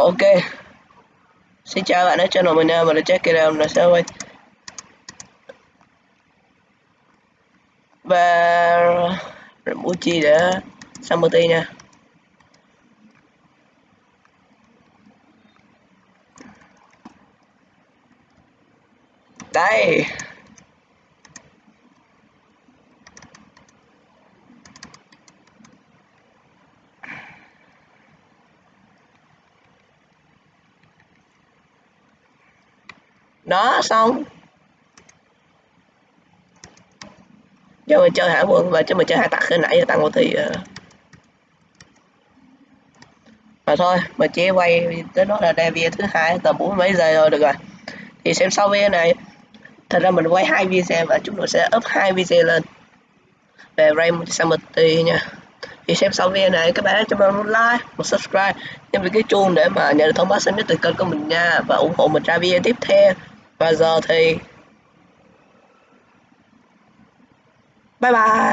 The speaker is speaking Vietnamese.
ok. Xin chào bạn ở channel mình mình là Jack Kira là sao quay và Remuchi đã xong để Summerty nha. Đây. Đó, xong. Cho mình chơi hải quân và cho mình chơi hải tặc khi nãy giờ tăng một thì ờ. mà thôi mình chỉ quay tới đó là đây video thứ hai, tầm bốn mấy giây rồi được rồi. Thì xem sau video này. Thật ra mình quay hai video và chúng tôi sẽ up hai video lên. Về Raymond Samity nha. Thì xem sau video này, các bạn cho mình một like, một subscribe nhấn vào cái chuông để mà nhận được thông báo sớm nhất từ kênh của mình nha. Và ủng hộ mình ra video tiếp theo và giờ thì bye bye.